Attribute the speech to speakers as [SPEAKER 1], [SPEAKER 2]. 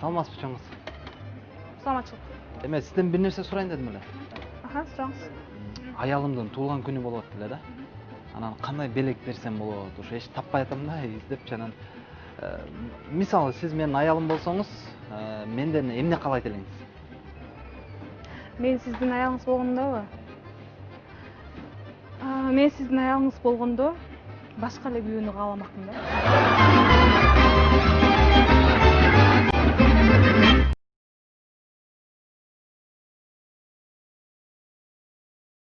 [SPEAKER 1] саламатсызбы пычоңуз
[SPEAKER 2] саламатчылык
[SPEAKER 1] эме сизден бир нерсе сурайын дедим эле
[SPEAKER 2] аха сураңыз
[SPEAKER 1] аялымдын туулган күнү болуп атты эле да анан кандай белек берсем болот ушу эч таппай атам да издепчи анан мисалы сиз менин аялым болсоңуз менден эмне каалайт элеңиз
[SPEAKER 2] мен сиздин аялыңыз болгондобу мен сиздин аялыңыз болгондо башка эле күйөөнү кааламакмын да